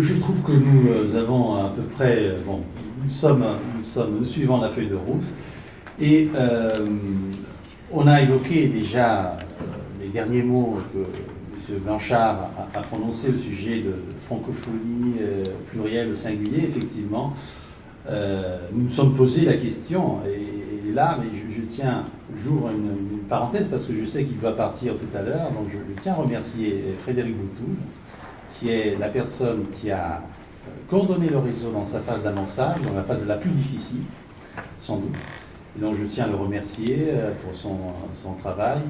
je, trouve que nous avons à peu près, bon, nous sommes, nous sommes suivant la feuille de route, et on a évoqué déjà les derniers mots que M. Blanchard a, prononcé le sujet de, francophonie plurielle au singulier, effectivement. nous nous sommes posé la question, et, là, je, tiens, j'ouvre une, parenthèse parce que je sais qu'il doit partir tout à l'heure, donc je, tiens à remercier Frédéric Boutoul, qui est la personne qui a coordonné le réseau dans sa phase d'annonçage, dans la phase la plus difficile, sans doute. Et donc je tiens à le remercier euh, pour son, son travail.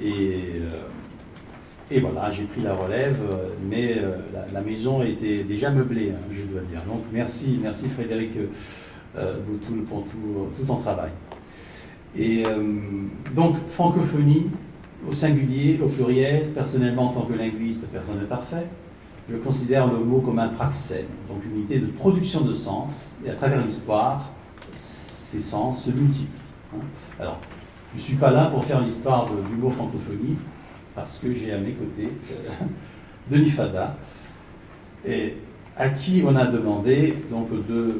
Et, euh, et voilà, j'ai pris la relève, euh, mais la, maison était déjà meublée, hein, je dois dire. Donc merci, merci Frédéric Boutoul pour tout, tout ton travail. Et donc francophonie au singulier, au pluriel, personnellement en tant que linguiste, personne n'est parfait je considère le mot comme un praxène, donc une unité de production de sens, et à travers l'histoire, ces sens se multiplient. Hein. Alors, je ne suis pas là pour faire l'histoire du mot francophonie, parce que j'ai à mes côtés euh, Denis Fada, et à qui on a demandé, donc euh,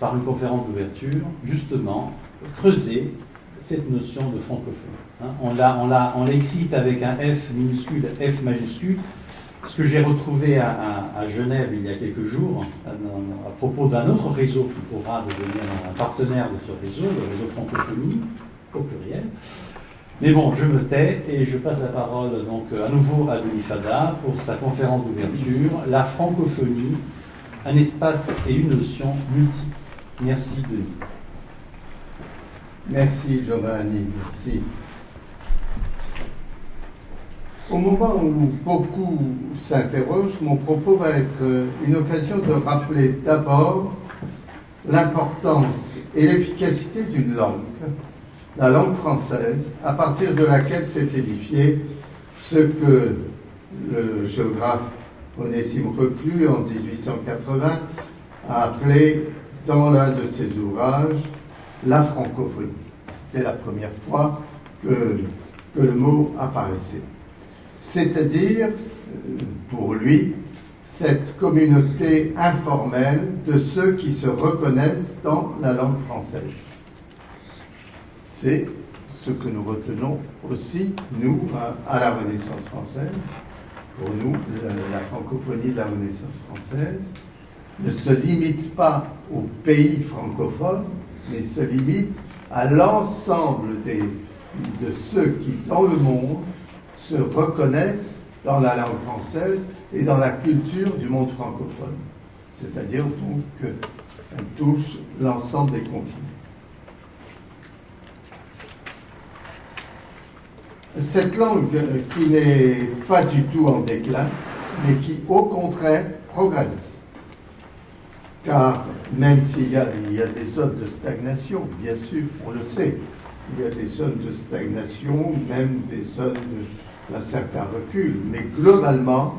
par une conférence d'ouverture, justement, creuser cette notion de francophonie. Hein. On l'a écrite avec un F minuscule, F majuscule, que j'ai retrouvé à, Genève il y a quelques jours, à, propos d'un autre réseau qui pourra devenir un partenaire de ce réseau, le réseau francophonie, au pluriel. Mais bon, je me tais et je passe la parole donc à nouveau à Denis Fada pour sa conférence d'ouverture, La francophonie, un espace et une notion multiple. Merci Denis. Merci Giovanni, merci. Au moment où beaucoup s'interrogent, mon propos va être euh, une occasion de rappeler d'abord l'importance et l'efficacité d'une langue, la langue française, à partir de laquelle s'est édifié ce que le géographe Onésime Reclus, en 1880, a appelé dans l'un de ses ouvrages la francophonie. C'était la première fois que, que le mot apparaissait c'est-à-dire, pour lui, cette communauté informelle de ceux qui se reconnaissent dans la langue française. C'est ce que nous retenons aussi, nous, à la Renaissance française. Pour nous, la francophonie de la Renaissance française ne se limite pas aux pays francophones, mais se limite à l'ensemble de ceux qui, dans le monde, se reconnaissent dans la langue française et dans la culture du monde francophone. C'est-à-dire donc qu'elle touche l'ensemble des continents. Cette langue qui n'est pas du tout en déclin, mais qui au contraire progresse. Car même s'il y, y, a des zones de stagnation, bien sûr, on le sait, il y a des zones de stagnation, même des zones de, un certain recul, mais globalement,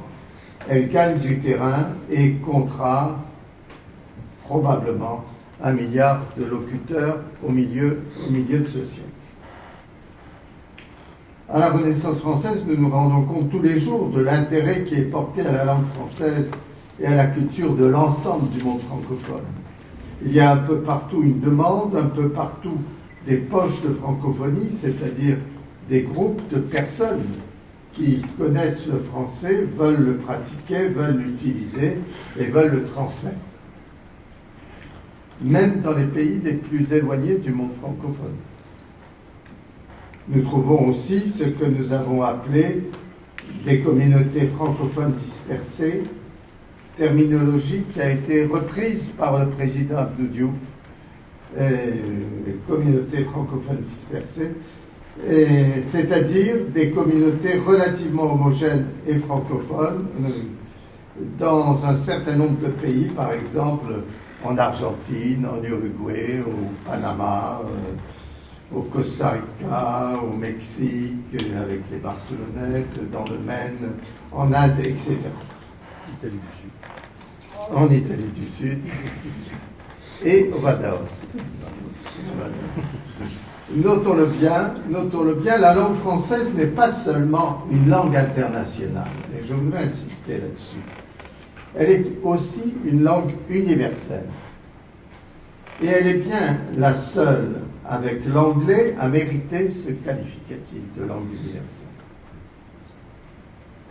elle gagne du terrain et comptera probablement un milliard de locuteurs au milieu, au milieu de ce siècle. À la Renaissance française, nous nous rendons compte tous les jours de l'intérêt qui est porté à la langue française et à la culture de l'ensemble du monde francophone. Il y a un peu partout une demande, un peu partout des poches de francophonie, c'est-à-dire des groupes de personnes qui connaissent le français veulent le pratiquer, veulent l'utiliser et veulent le transmettre. Même dans les pays les plus éloignés du monde francophone. Nous trouvons aussi ce que nous avons appelé des communautés francophones dispersées, terminologie qui a été reprise par le président Abdou Diouf, les communautés francophones dispersées, c'est-à-dire des communautés relativement homogènes et francophones dans un certain nombre de pays, par exemple en Argentine, en Uruguay, au Panama, euh, au Costa Rica, au Mexique, avec les Barcelonettes, dans le Maine, en Inde, etc. Italie du Sud. En Italie du Sud. Et au Vadaost. Notons-le bien, notons-le bien, la langue française n'est pas seulement une langue internationale, et je voudrais insister là-dessus. elle est aussi une langue universelle. Et elle est bien la seule, avec l'anglais, à mériter ce qualificatif de langue universelle.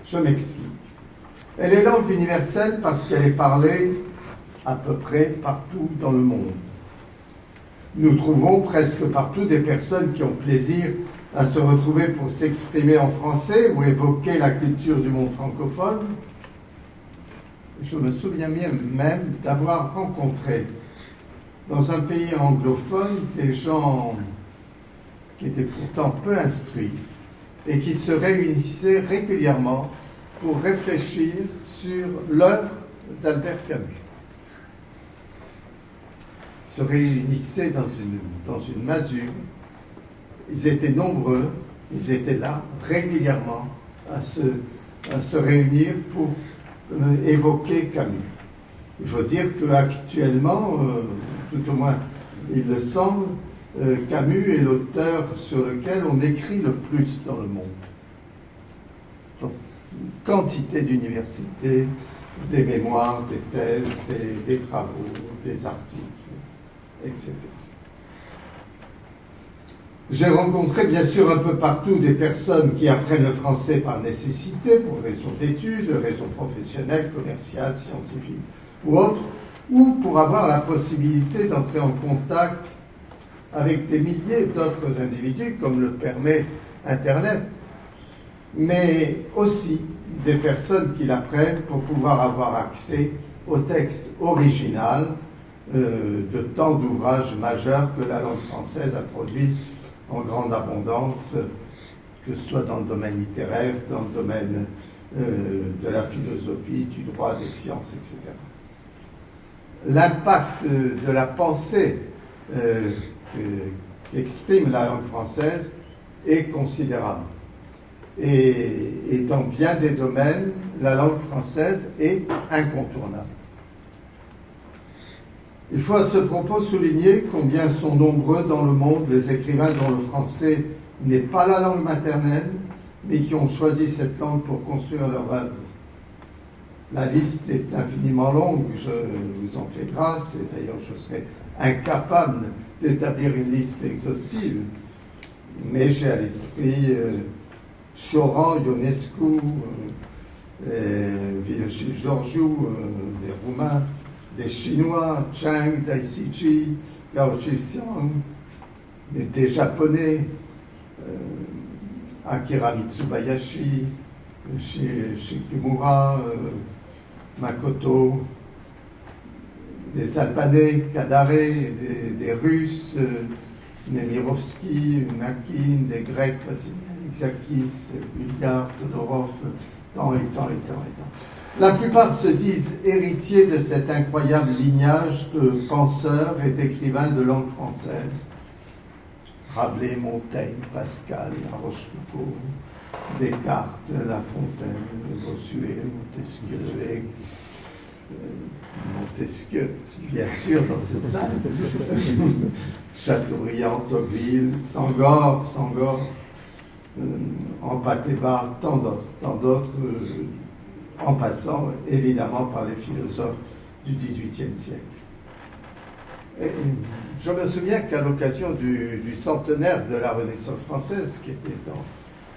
Je m'explique. Elle est langue universelle parce qu'elle est parlée à peu près partout dans le monde. Nous trouvons presque partout des personnes qui ont plaisir à se retrouver pour s'exprimer en français ou évoquer la culture du monde francophone. Je me souviens même d'avoir rencontré dans un pays anglophone des gens qui étaient pourtant peu instruits et qui se réunissaient régulièrement pour réfléchir sur l'œuvre d'Albert Camus. Se réunissaient dans une, dans une masure. Ils étaient nombreux, ils étaient là régulièrement à se, à se réunir pour euh, évoquer Camus. Il faut dire qu'actuellement, euh, tout au moins il le semble, euh, Camus est l'auteur sur lequel on écrit le plus dans le monde. Donc, quantité d'universités, des mémoires, des thèses, des, travaux, des articles, etc. J'ai rencontré bien sûr un peu partout des personnes qui apprennent le français par nécessité, pour raisons d'études, raisons professionnelles, commerciales, scientifiques ou autres, ou pour avoir la possibilité d'entrer en contact avec des milliers d'autres individus, comme le permet Internet, mais aussi des personnes qui l'apprennent pour pouvoir avoir accès au texte original euh, de tant d'ouvrages majeurs que la langue française a produits en grande abondance, que ce soit dans le domaine littéraire, dans le domaine euh, de la philosophie, du droit, des sciences, etc l'impact de la pensée euh, qu'exprime la langue française est considérable. Et, dans bien des domaines, la langue française est incontournable. Il faut à ce propos souligner combien sont nombreux dans le monde les écrivains dont le français n'est pas la langue maternelle, mais qui ont choisi cette langue pour construire leur œuvre. La liste est infiniment longue, je vous en fais grâce, et d'ailleurs je serais incapable d'établir une liste exhaustive. Mais j'ai à l'esprit euh, Choran, Ionescu, euh, Georgiou, euh, des Roumains, des Chinois, Chang, Daisiji, Gao Xixiang, des Japonais, euh, Akira Mitsubayashi, Shikimura, euh, Makoto, des Albanais, Kadaré, des, Russes, euh, Nemirovski, des Grecs, Xakis, Bulgares, Todorov, tant et tant et tant et tant. La plupart se disent héritiers de cet incroyable lignage de penseurs et d'écrivains de langue française. Rabelais, Montaigne, Pascal, La Rochefoucauld, Descartes, La Fontaine, Bossuet, Montesquieu, Montesquieu, bien sûr, dans cette salle, Chateaubriand, Tocqueville, Sangor, Sangor, euh, tant d'autres, tant d'autres, euh, en passant évidemment par les philosophes du XVIIIe siècle. Je me souviens qu'à l'occasion du, centenaire de la Renaissance française, qui était en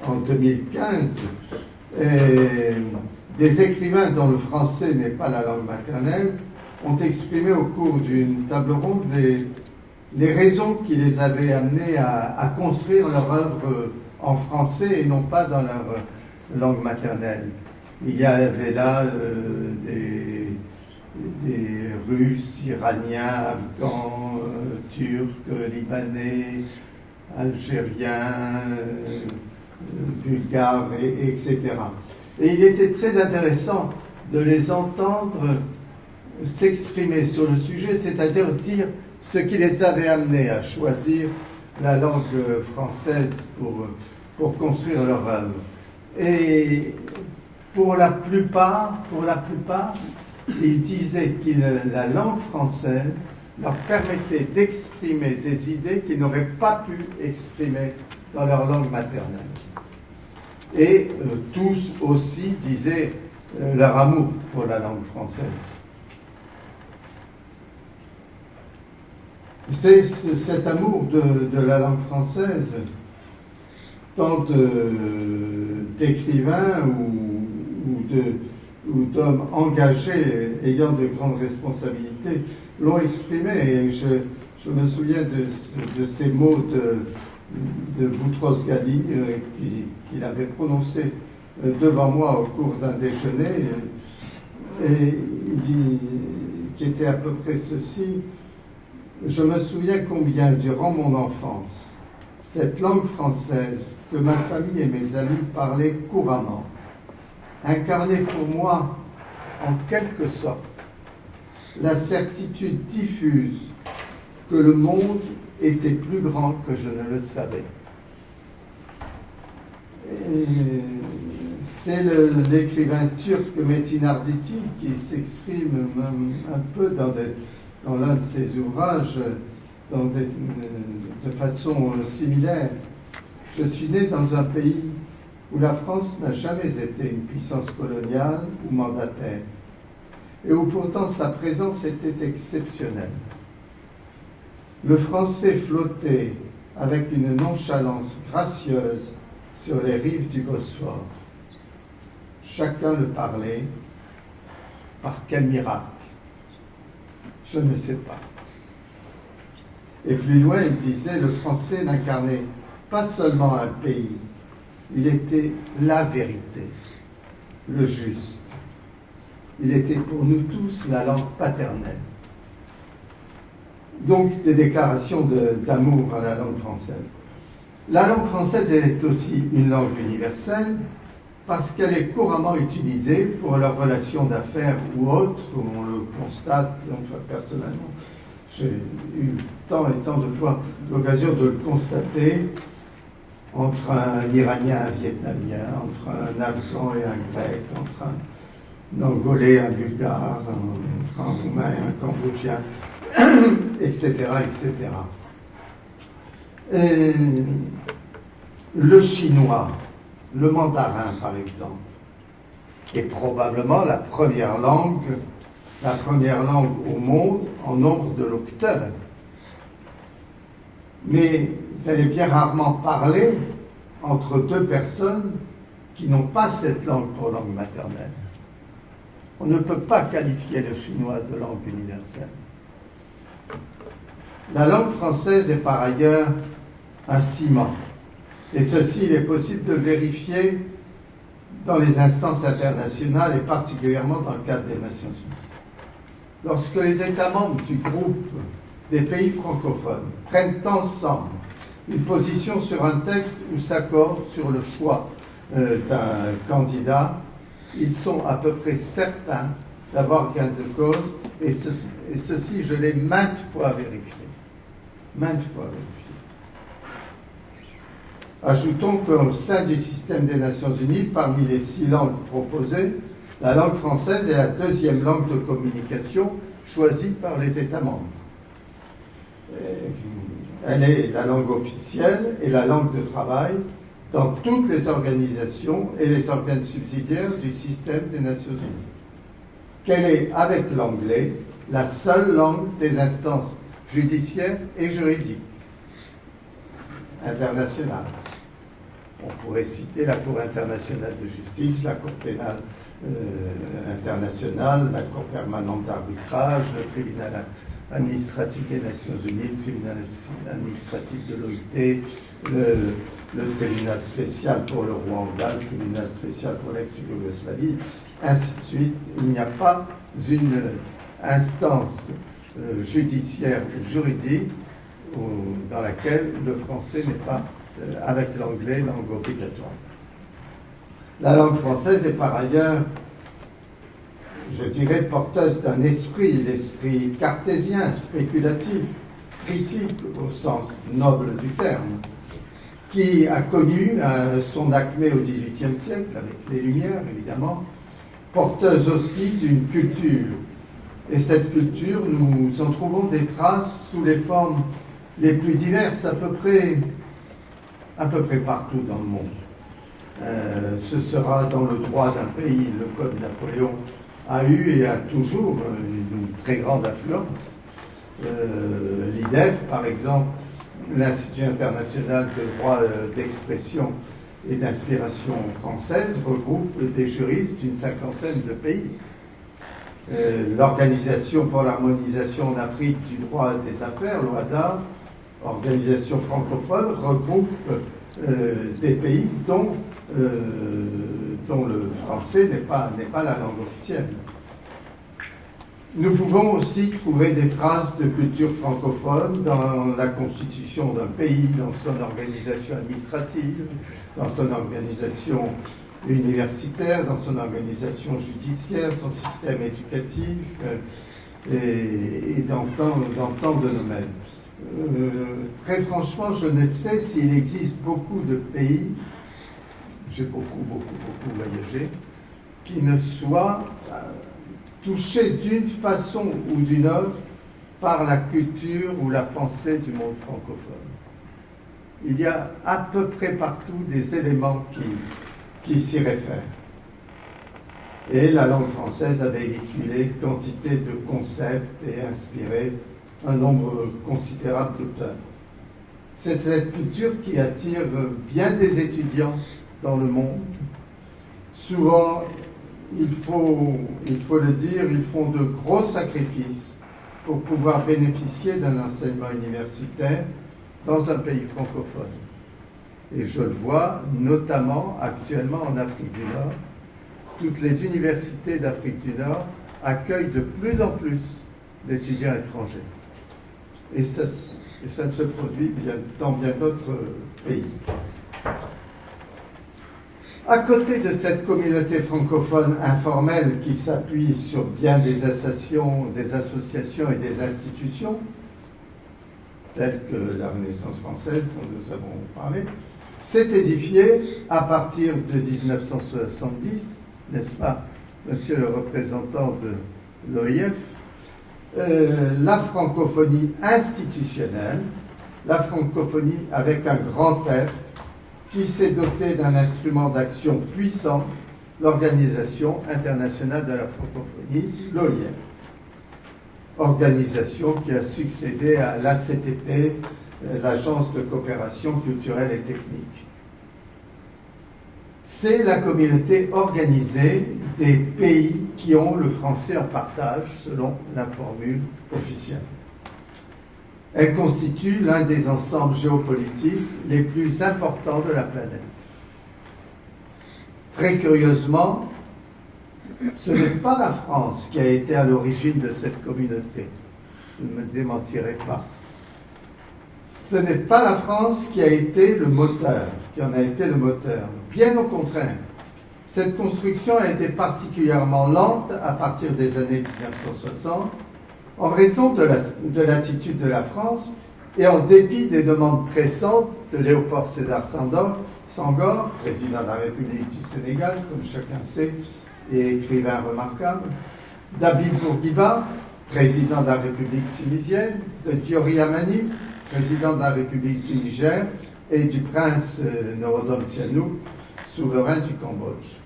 en 2015, des écrivains dont le français n'est pas la langue maternelle ont exprimé au cours d'une table ronde les, les, raisons qui les avaient amenés à, à, construire leur œuvre en français et non pas dans leur langue maternelle. Il y avait là euh, des, Russes, Iraniens, Afghans, euh, Turcs, Libanais, Algériens, euh, bulgares, et, etc. Et il était très intéressant de les entendre s'exprimer sur le sujet, c'est-à-dire dire ce qui les avait amenés à choisir la langue française pour, pour construire leur œuvre. Et pour la plupart, pour la plupart, ils disaient que la langue française leur permettait d'exprimer des idées qu'ils n'auraient pas pu exprimer dans leur langue maternelle. Et euh, tous aussi disaient euh, leur amour pour la langue française. C'est cet amour de, la langue française, tant d'écrivains ou, d'hommes engagés ayant de grandes responsabilités l'ont exprimé. Et je, me souviens de, ces mots de, Boutros Ghali euh, qu'il avait prononcés euh, devant moi au cours d'un déjeuner. Et il dit, qui était à peu près ceci, je me souviens combien, durant mon enfance, cette langue française que ma famille et mes amis parlaient couramment, incarnait pour moi, en quelque sorte, la certitude diffuse que le monde était plus grand que je ne le savais. C'est l'écrivain turc Metin Arditi qui s'exprime un peu dans l'un de ses ouvrages de façon similaire. Je suis né dans un pays où la France n'a jamais été une puissance coloniale ou mandataire, et où pourtant sa présence était exceptionnelle. Le français flottait avec une nonchalance gracieuse sur les rives du Bosphore. Chacun le parlait. Par quel miracle je ne sais pas. Et plus loin, il disait, le français n'incarnait pas seulement un pays, il était la vérité, le juste. Il était pour nous tous la langue paternelle. Donc des déclarations d'amour à la langue française. La langue française, elle est aussi une langue universelle, parce qu'elle est couramment utilisée pour leurs relations d'affaires ou autres, on le constate, personnellement, j'ai eu tant et tant de fois l'occasion de le constater entre un Iranien et un Vietnamien, entre un Afghan et un Grec, entre un Angolais un Bulgare, entre un Roumain et un Cambodgien, etc., etc. Et le chinois, le mandarin, par exemple, est probablement la première langue, la première langue au monde en nombre de locuteurs. Mais elle est bien rarement parlée entre deux personnes qui n'ont pas cette langue pour langue maternelle. On ne peut pas qualifier le chinois de langue universelle. La langue française est par ailleurs un ciment et ceci, il est possible de le vérifier dans les instances internationales et particulièrement dans le cadre des Nations Unies. Lorsque les États membres du groupe des pays francophones prennent ensemble une position sur un texte ou s'accordent sur le choix euh, d'un candidat, ils sont à peu près certains d'avoir gain de cause, et ceci, je l'ai maintes fois vérifié. Maintes fois vérifié. Ajoutons qu'au sein du système des Nations Unies, parmi les six langues proposées, la langue française est la deuxième langue de communication choisie par les États membres. Elle est la langue officielle et la langue de travail dans toutes les organisations et les organes subsidiaires du système des Nations Unies. Qu'elle est, avec l'anglais, la seule langue des instances judiciaires et juridiques internationales. On pourrait citer la Cour internationale de justice, la Cour pénale euh, internationale, la Cour permanente d'arbitrage, le tribunal administratif des Nations Unies, le tribunal administratif de l'OIT, le, tribunal spécial pour le Rwanda, le tribunal spécial pour l'ex-Yougoslavie, ainsi de suite. Il n'y a pas une instance euh, judiciaire ou juridique dans laquelle le français n'est pas euh, avec l'anglais, langue obligatoire. La langue française est par ailleurs, je dirais, porteuse d'un esprit, l'esprit cartésien, spéculatif, critique au sens noble du terme, qui a connu euh, son acmé au XVIIIe siècle, avec les Lumières évidemment, porteuse aussi d'une culture. Et cette culture, nous en trouvons des traces sous les formes les plus diverses, à peu près à peu près partout dans le monde. Euh, ce sera dans le droit d'un pays. Le Code Napoléon a eu et a toujours une, très grande influence. Euh, L'IDEF, par exemple, l'Institut international de droit euh, d'expression et d'inspiration française, regroupe des juristes d'une cinquantaine de pays. L'Organisation pour l'harmonisation en Afrique du droit des affaires, l'OADA, organisation francophone, regroupe des pays dont euh, dont le français n'est pas, pas la langue officielle. Nous pouvons aussi trouver des traces de culture francophone dans la constitution d'un pays, dans son organisation administrative, dans son organisation universitaire, dans son organisation judiciaire, son système éducatif euh, et, dans, tant, de domaines. Euh, très franchement, je ne sais s'il existe beaucoup de pays j'ai beaucoup, beaucoup, beaucoup voyagé, qui ne soit euh, touché d'une façon ou d'une autre par la culture ou la pensée du monde francophone. Il y a à peu près partout des éléments qui, qui s'y réfèrent. Et la langue française a véhiculé quantité de concepts et inspiré un nombre considérable d'auteurs. C'est cette culture qui attire bien des étudiants dans le monde. Souvent, il faut, il faut le dire, ils font de gros sacrifices pour pouvoir bénéficier d'un enseignement universitaire dans un pays francophone. Et je le vois notamment actuellement en Afrique du Nord. Toutes les universités d'Afrique du Nord accueillent de plus en plus d'étudiants étrangers. Et ça, se produit dans bien d'autres pays. À côté de cette communauté francophone informelle qui s'appuie sur bien des associations, des associations et des institutions, telles que la Renaissance française dont nous avons parlé, s'est édifiée à partir de 1970, n'est-ce pas, monsieur le représentant de l'OIF, euh, la francophonie institutionnelle, la francophonie avec un grand F, qui s'est doté d'un instrument d'action puissant, l'Organisation internationale de la francophonie, l'OIF. Organisation qui a succédé à l'ACTT, euh, l'Agence de coopération culturelle et technique. C'est la communauté organisée des pays qui ont le français en partage selon la formule officielle. Elle constitue l'un des ensembles géopolitiques les plus importants de la planète. Très curieusement, ce n'est pas la France qui a été à l'origine de cette communauté. Je ne me démentirai pas. Ce n'est pas la France qui a été le moteur, qui en a été le moteur. Bien au contraire, cette construction a été particulièrement lente à partir des années 1960 en raison de l'attitude de, la France et en dépit des demandes pressantes de Léopold Sédar Senghor, président de la République du Sénégal, comme chacun sait, et écrivain remarquable, d'Abid Bourguiba, président de la République tunisienne, de Diori Amani, président de la République du Niger, et du prince euh, Norodom Sihanouk, souverain du Cambodge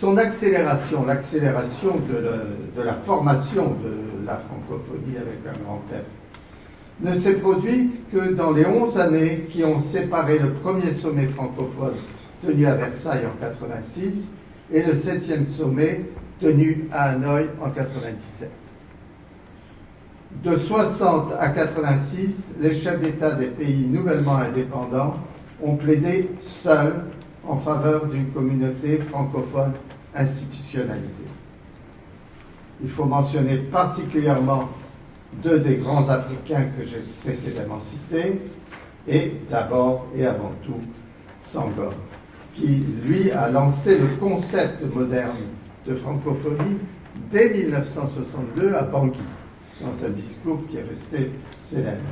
son accélération, l'accélération de, la formation de la francophonie avec un grand F, ne s'est produite que dans les 11 années qui ont séparé le premier sommet francophone tenu à Versailles en 86 et le septième sommet tenu à Hanoï en 97. De 60 à 86, les chefs d'État des pays nouvellement indépendants ont plaidé seuls en faveur d'une communauté francophone institutionnalisée. Il faut mentionner particulièrement deux des grands Africains que j'ai précédemment cités, et d'abord et avant tout Sangor, qui lui a lancé le concept moderne de francophonie dès 1962 à Bangui, dans un discours qui est resté célèbre.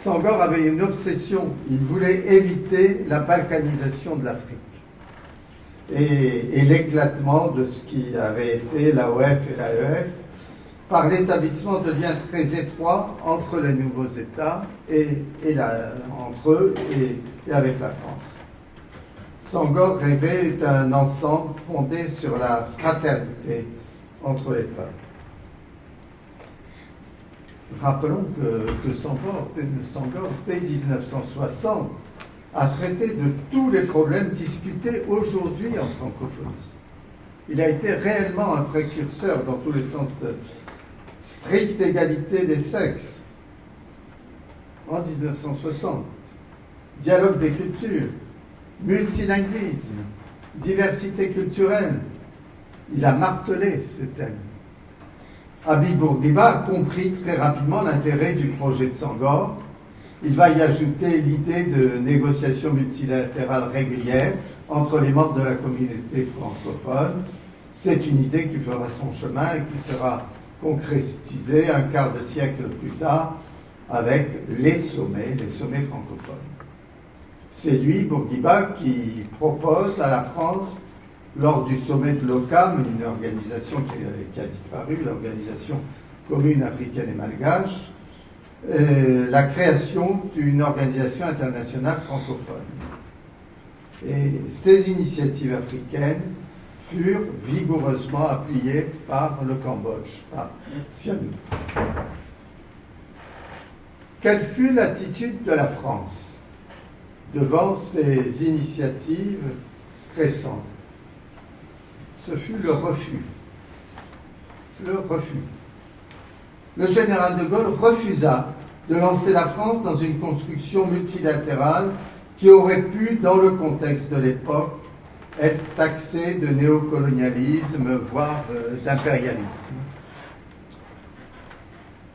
Sangor avait une obsession, il voulait éviter la balkanisation de l'Afrique et, l'éclatement de ce qui avait été l'AOF et l'AEF par l'établissement de liens très étroits entre les nouveaux États et, entre eux et, avec la France. Sangor rêvait d'un ensemble fondé sur la fraternité entre les peuples. Rappelons que, que Sangor, dès 1960, a traité de tous les problèmes discutés aujourd'hui en francophonie. Il a été réellement un précurseur dans tous les sens de stricte égalité des sexes en 1960, dialogue des cultures, multilinguisme, diversité culturelle. Il a martelé ce thème. Habib Bourguiba a compris très rapidement l'intérêt du projet de Sangor. Il va y ajouter l'idée de négociations multilatérales régulières entre les membres de la communauté francophone. C'est une idée qui fera son chemin et qui sera concrétisée un quart de siècle plus tard avec les sommets, les sommets francophones. C'est lui, Bourguiba, qui propose à la France, lors du sommet de l'OCAM, une organisation qui, a disparu, l'Organisation commune africaine et malgache, euh, la création d'une organisation internationale francophone. Et ces initiatives africaines furent vigoureusement appuyées par le Cambodge, par Sihanouk. Quelle fut l'attitude de la France devant ces initiatives récentes? Ce fut le refus. Le refus. Le général de Gaulle refusa de lancer la France dans une construction multilatérale qui aurait pu, dans le contexte de l'époque, être taxée de néocolonialisme, voire euh, d'impérialisme.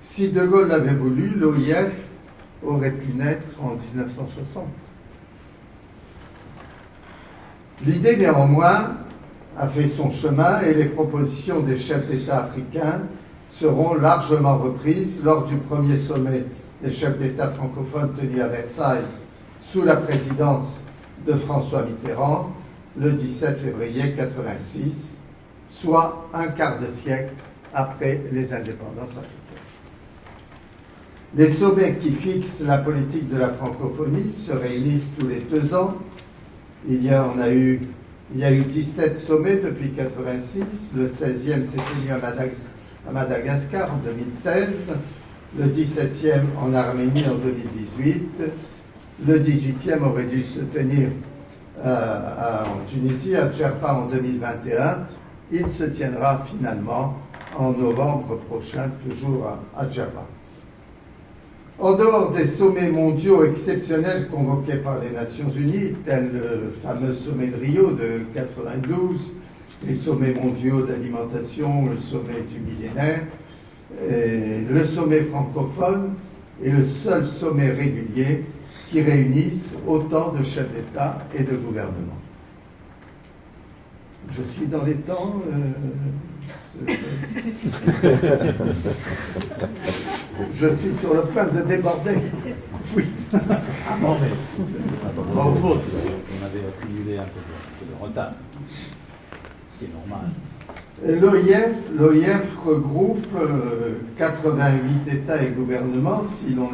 Si De Gaulle l'avait voulu, l'OIF aurait pu naître en 1960. L'idée néanmoins a fait son chemin et les propositions des chefs d'État africains seront largement reprises lors du premier sommet des chefs d'État francophones tenu à Versailles sous la présidence de François Mitterrand le 17 février 1986, soit un quart de siècle après les indépendances africaines. Les sommets qui fixent la politique de la francophonie se réunissent tous les deux ans. Il y, on a eu, il y a eu 17 sommets depuis 1986. Le 16e s'est tenu à Madagascar en 2016. Le 17e en Arménie en 2018. Le 18e aurait dû se tenir euh, en Tunisie, à Djerba en 2021. Il se tiendra finalement en novembre prochain, toujours à, à. En dehors des sommets mondiaux exceptionnels convoqués par les Nations Unies, tels le fameux sommet de Rio de 92, les sommets mondiaux d'alimentation, le sommet du millénaire, le sommet francophone est le seul sommet régulier qui réunissent autant de chefs d'État et de gouvernement. Je suis dans les temps. Euh, je suis sur le point de déborder. Oui. Ah bon, mais c'est pas faux, on avait accumulé un peu de, retard, ce qui est normal. L'OIF regroupe 88 euh, États et gouvernements, si l'on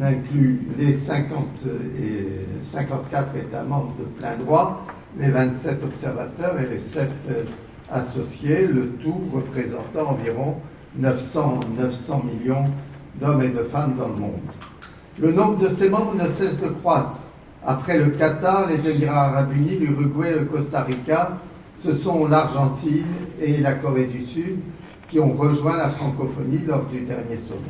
inclut les 50 et 54 États membres de plein droit, les 27 observateurs et les 7 euh, associés, le tout représentant environ 900, 900 millions d'hommes et de femmes dans le monde. Le nombre de ces membres ne cesse de croître. Après le Qatar, les Émirats arabes unis, l'Uruguay, le Costa Rica, ce sont l'Argentine et la Corée du Sud qui ont rejoint la francophonie lors du dernier sommet.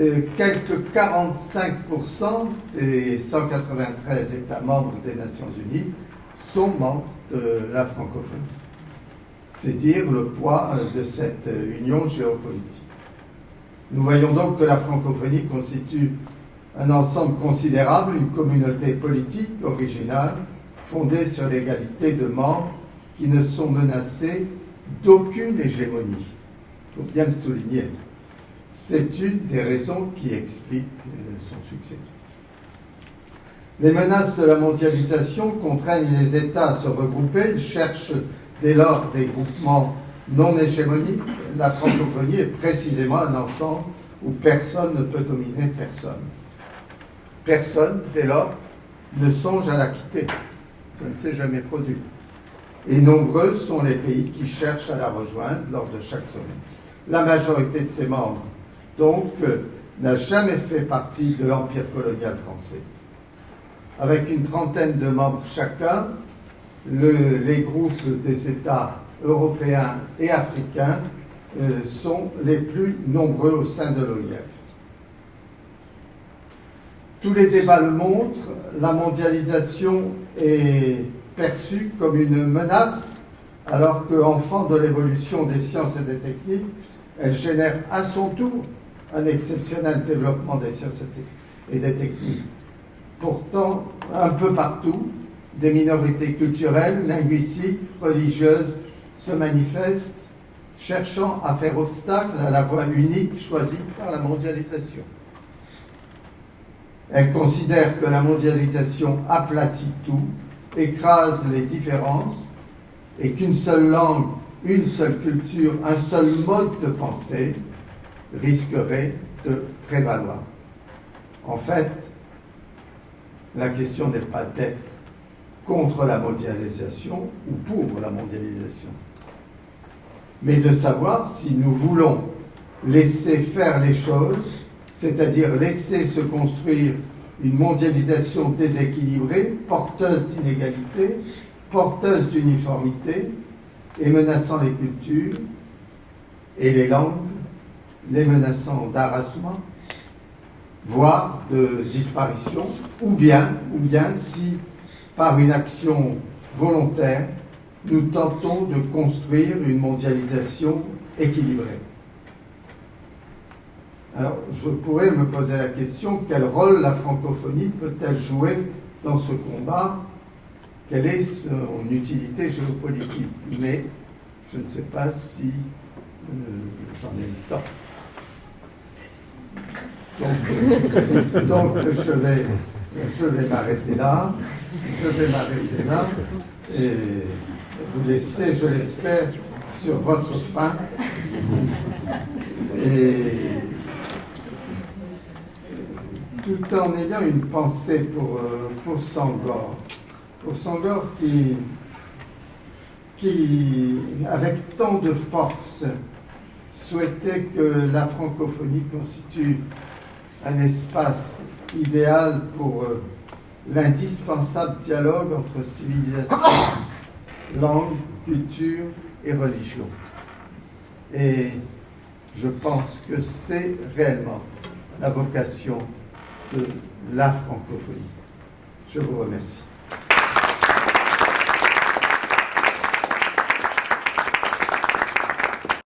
Euh, quelques 45% des 193 États membres des Nations Unies sont membres de la francophonie. C'est dire le poids euh, de cette euh, union géopolitique. Nous voyons donc que la francophonie constitue un ensemble considérable, une communauté politique originale, fondée sur l'égalité de membres qui ne sont menacés d'aucune hégémonie. Il faut bien le souligner. C'est une des raisons qui explique euh, son succès. Les menaces de la mondialisation contraignent les États à se regrouper. Cherchent dès lors des groupements non hégémonique, la francophonie est précisément un ensemble où personne ne peut dominer personne. Personne, dès lors, ne songe à la quitter. Ça ne s'est jamais produit. Et nombreux sont les pays qui cherchent à la rejoindre lors de chaque sommet. La majorité de ses membres, donc, n'a jamais fait partie de l'empire colonial français. Avec une trentaine de membres chacun, les groupes des États européens et africains euh, sont les plus nombreux au sein de l'OIF. Tous les débats le montrent, la mondialisation est perçue comme une menace, alors qu'enfant de l'évolution des sciences et des techniques, elle génère à son tour un exceptionnel développement des sciences et des techniques. Pourtant, un peu partout, des minorités culturelles, linguistiques, religieuses se manifestent, cherchant à faire obstacle à la voie unique choisie par la mondialisation. Elles considèrent que la mondialisation aplatit tout, écrase les différences, et qu'une seule langue, une seule culture, un seul mode de pensée risquerait de prévaloir. En fait, la question n'est pas d'être contre la mondialisation ou pour la mondialisation, mais de savoir si nous voulons laisser faire les choses, c'est-à-dire laisser se construire une mondialisation déséquilibrée, porteuse d'inégalités, porteuse d'uniformité et menaçant les cultures et les langues, les menaçant d'harassement, voire de disparition, ou bien, ou bien si par une action volontaire, nous tentons de construire une mondialisation équilibrée. Alors, je pourrais me poser la question, quel rôle la francophonie peut-elle jouer dans ce combat? Quelle est son utilité géopolitique? Mais je ne sais pas si euh, j'en ai le temps. Donc, donc je vais, je vais m'arrêter là. Je vais m'arrêter là et vous laisser, je l'espère, sur votre faim. Et tout en ayant une pensée pour, euh, pour Sangor. Pour Sangor qui, qui, avec tant de force, souhaitait que la francophonie constitue un espace idéal pour euh, l'indispensable dialogue entre civilisation, langue, culture et religion. Et je pense que c'est réellement la vocation de la francophonie. Je vous remercie.